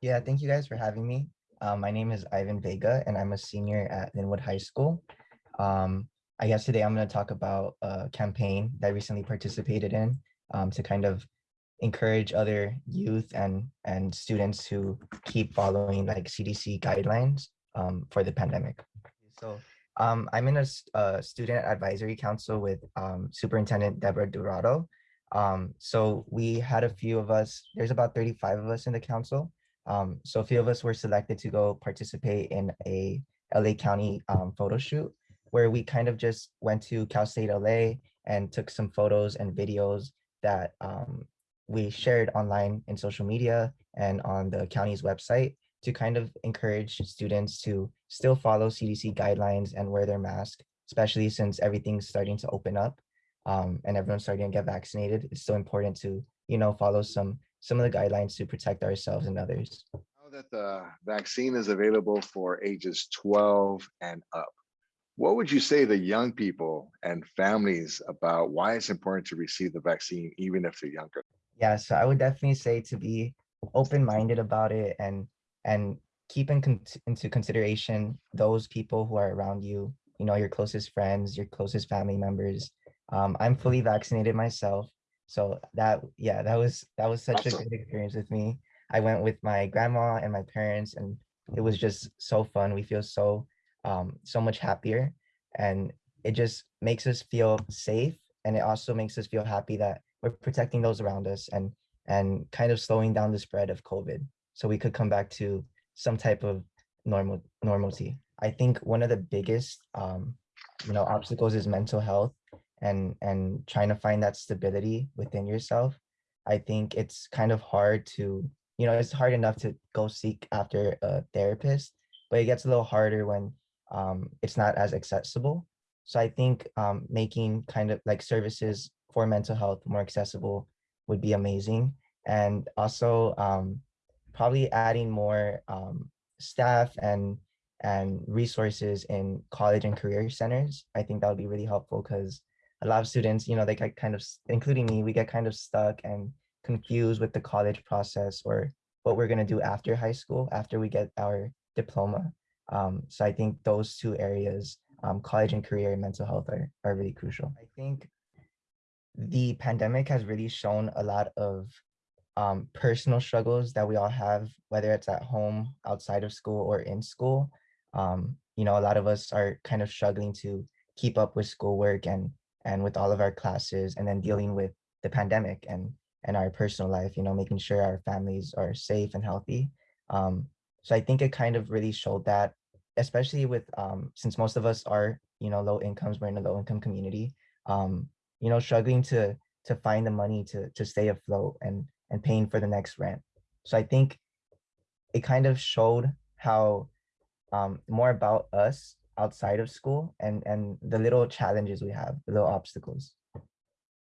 Yeah, thank you guys for having me. Um, my name is Ivan Vega and I'm a senior at Lynwood High School. Um, I guess today I'm going to talk about a campaign that I recently participated in um, to kind of encourage other youth and, and students to keep following like CDC guidelines um, for the pandemic. So um, I'm in a, a, student advisory council with um, Superintendent Deborah Duardo. Um, so we had a few of us, there's about 35 of us in the council. Um, so a few of us were selected to go participate in a LA County um, photo shoot where we kind of just went to Cal State LA and took some photos and videos that um, we shared online in social media and on the county's website to kind of encourage students to still follow CDC guidelines and wear their mask, especially since everything's starting to open up um, and everyone's starting to get vaccinated. It's so important to, you know, follow some some of the guidelines to protect ourselves and others. Now that the vaccine is available for ages 12 and up, what would you say to young people and families about why it's important to receive the vaccine, even if they're younger? Yeah, so I would definitely say to be open-minded about it and and keep in con into consideration those people who are around you, you know, your closest friends, your closest family members. Um, I'm fully vaccinated myself. So that, yeah, that was, that was such a good experience with me. I went with my grandma and my parents and it was just so fun. We feel so, um, so much happier and it just makes us feel safe. And it also makes us feel happy that we're protecting those around us and, and kind of slowing down the spread of COVID. So we could come back to some type of normal normalcy. I think one of the biggest, um, you know, obstacles is mental health and and trying to find that stability within yourself i think it's kind of hard to you know it's hard enough to go seek after a therapist but it gets a little harder when um, it's not as accessible. So i think um, making kind of like services for mental health more accessible would be amazing and also um, probably adding more um, staff and and resources in college and career centers i think that would be really helpful because a lot of students, you know, they get kind of, including me, we get kind of stuck and confused with the college process or what we're going to do after high school, after we get our diploma. Um, so I think those two areas, um, college and career and mental health are, are really crucial. I think the pandemic has really shown a lot of um, personal struggles that we all have, whether it's at home, outside of school or in school. Um, you know, a lot of us are kind of struggling to keep up with schoolwork and and with all of our classes and then dealing with the pandemic and and our personal life, you know, making sure our families are safe and healthy. Um, so I think it kind of really showed that, especially with, um, since most of us are, you know, low incomes, we're in a low income community, um, you know, struggling to to find the money to to stay afloat and and paying for the next rent. So I think it kind of showed how um, more about us outside of school and and the little challenges we have the little obstacles